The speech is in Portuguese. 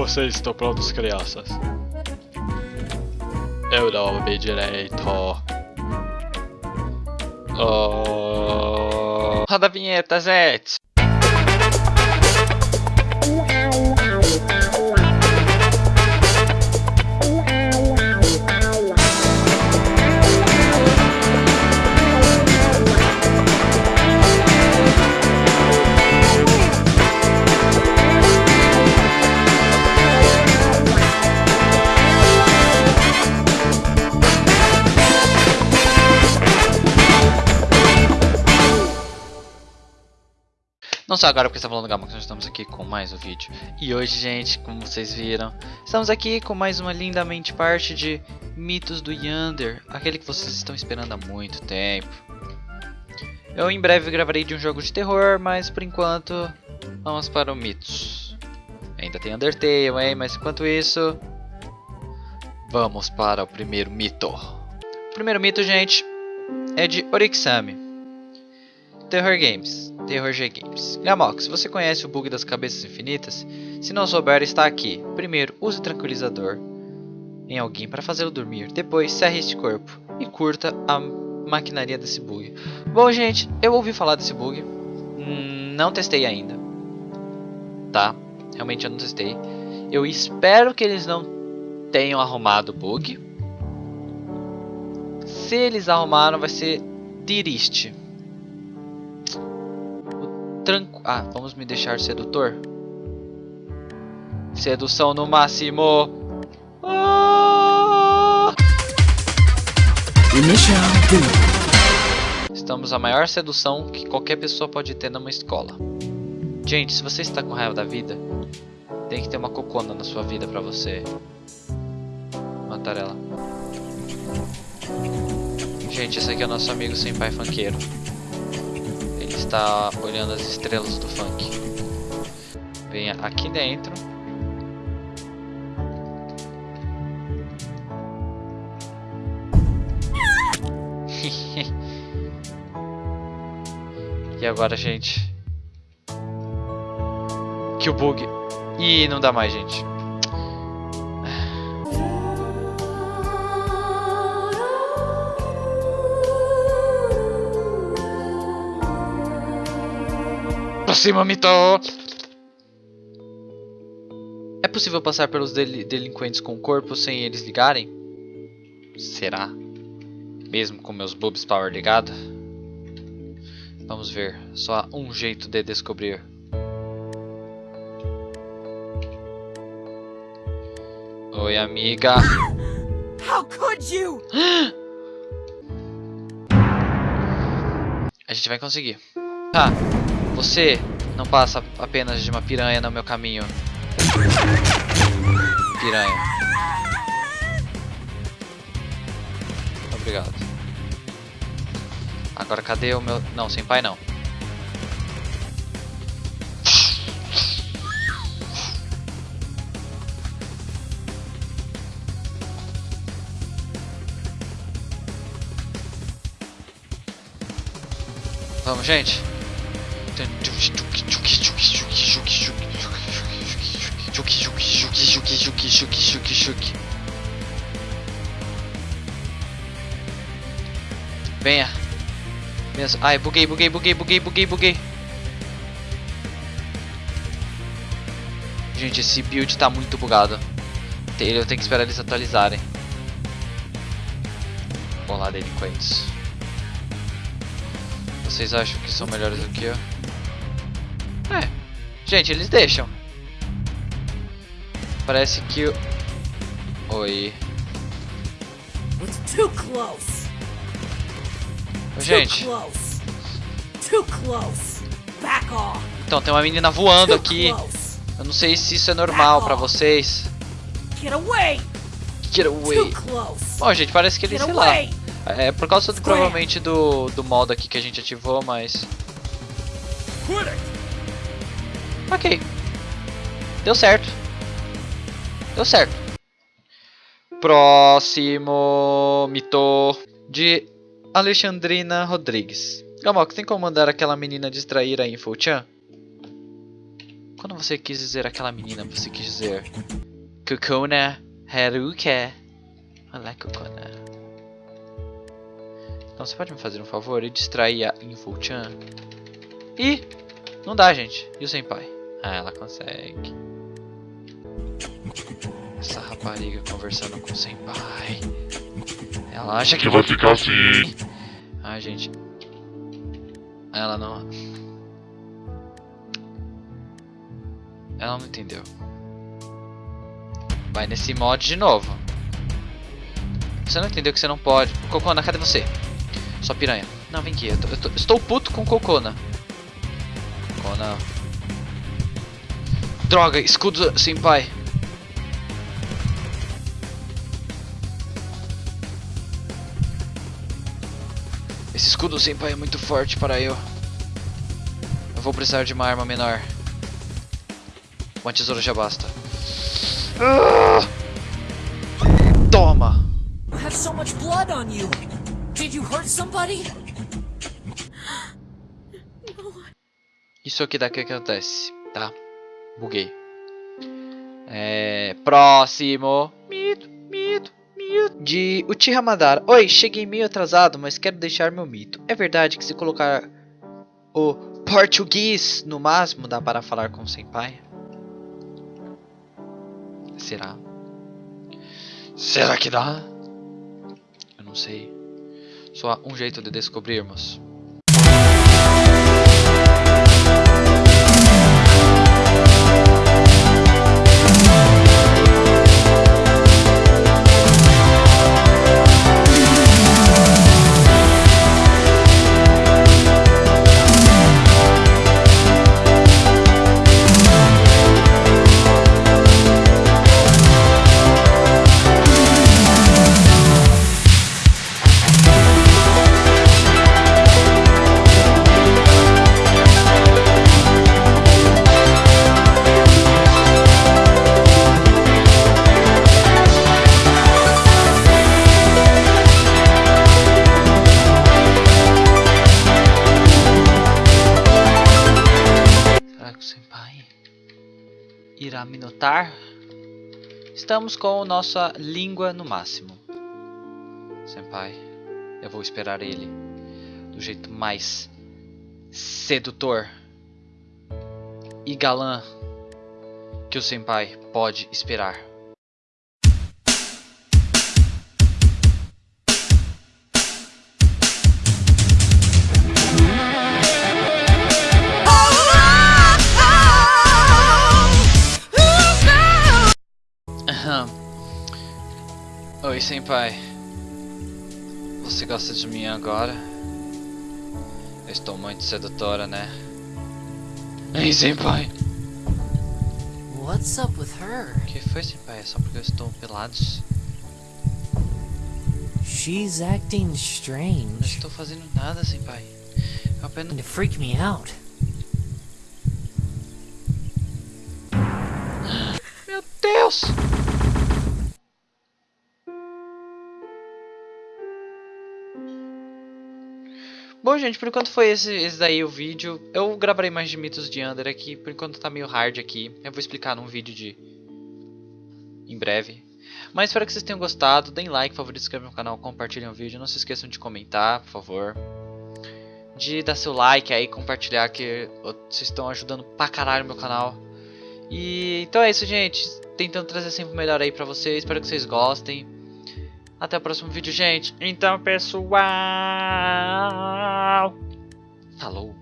Vocês estão prontos, crianças? Eu não ouvi direito. Oh... Roda a vinheta, Zete. Só agora porque está falando Gama, que nós estamos aqui com mais um vídeo. E hoje, gente, como vocês viram, estamos aqui com mais uma lindamente parte de Mitos do Yander, aquele que vocês estão esperando há muito tempo. Eu em breve gravarei de um jogo de terror, mas por enquanto vamos para o Mitos. Ainda tem Undertale, hein? Mas enquanto isso, vamos para o primeiro mito. O primeiro mito, gente, é de Orixami. Terror Games. Terror G Games. Você conhece o bug das cabeças infinitas? Se não souber, está aqui. Primeiro, use tranquilizador em alguém para fazê-lo dormir. Depois, serre este corpo e curta a maquinaria desse bug. Bom, gente, eu ouvi falar desse bug. Hum, não testei ainda. Tá? Realmente eu não testei. Eu espero que eles não tenham arrumado o bug. Se eles arrumaram, vai ser triste. Tranco... Ah, vamos me deixar sedutor? Sedução no máximo. Ah! Estamos a maior sedução que qualquer pessoa pode ter numa escola. Gente, se você está com raiva da vida, tem que ter uma cocona na sua vida pra você matar ela. Gente, esse aqui é o nosso amigo sem pai funkeiro está olhando as estrelas do funk. Venha aqui dentro. e agora, gente? Que o bug. Ih, não dá mais, gente. Pra cima, Mito! É possível passar pelos del delinquentes com o corpo sem eles ligarem? Será? Mesmo com meus boobs power ligado? Vamos ver. Só há um jeito de descobrir. Oi, amiga. How could you? A gente vai conseguir. Ah, você não passa apenas de uma piranha no meu caminho. Piranha. Obrigado. Agora cadê o meu... Não, sem pai não. Vamos, gente. Venha. Venha. Ai, buguei, buguei, buguei, buguei, buguei, buguei. Gente, esse build tá muito bugado. Eu tenho que esperar eles atualizarem. Vamos lá, delinquentes. Vocês acham que são melhores do que eu? É. Gente, eles deixam. Parece que o... Oi. Too close. Gente. Too close. Too close. Back off. Então, tem uma menina voando aqui. Eu não sei se isso é normal pra vocês. Get away. Get away. Bom, gente, parece que ele, sei lá. É por causa do, provavelmente do, do modo aqui que a gente ativou, mas... Ok. Deu certo. Deu certo. Próximo mito de Alexandrina Rodrigues. Gamok, tem como mandar aquela menina distrair a Infochan? Quando você quis dizer aquela menina, você quis dizer Kokona Haruka. Olá, Kokona. Então você pode me fazer um favor e distrair a Info-chan? Ih, não dá, gente. E o Senpai? Ah, ela consegue. Essa rapariga conversando com o Senpai. Ela acha que vai ficar assim. Ai, gente. Ela não. Ela não entendeu. Vai nesse mod de novo. Você não entendeu que você não pode. Cocona, cadê você? Sua piranha. Não, vem aqui. Eu, tô- eu tô- estou puto com Cocona. Cocona. Droga, escudo senpai. Esse escudo senpai é muito forte para eu. Eu vou precisar de uma arma menor. Uma tesoura já basta. Ah! Toma! You have so much blood on you. Did you hurt somebody? Isso aqui daqui acontece, tá? Buguei. É. Próximo. Mito, mito, mito. De Uchiha Madara. Oi, cheguei meio atrasado, mas quero deixar meu mito. É verdade que se colocar o português no máximo dá para falar com o senpai? Será? Será que dá? Eu não sei. Só há um jeito de descobrirmos. Irá me notar? Estamos com nossa língua no máximo. Senpai, eu vou esperar ele do jeito mais sedutor e galã que o senpai pode esperar. Oi, senpai. Você gosta de mim agora? Eu estou muito sedutora, né? Ei, senpai. What's up with her? O que foi, senpai? É só porque eu estou pelados? She's acting Não strange. estou fazendo nada, senpai. Eu apenas... To freak me out. Meu Deus! Bom, gente, por enquanto foi esse, esse daí o vídeo. Eu gravarei mais de mitos de Under aqui, por enquanto tá meio hard aqui. Eu vou explicar num vídeo de... em breve. Mas espero que vocês tenham gostado. Deem like, favorito, se inscrevam no canal, compartilhem o vídeo. Não se esqueçam de comentar, por favor. De dar seu like aí, compartilhar que vocês estão ajudando pra caralho o meu canal. E então é isso, gente. Tentando trazer sempre o melhor aí pra vocês. Espero que vocês gostem. Até o próximo vídeo, gente. Então, pessoal. Falou.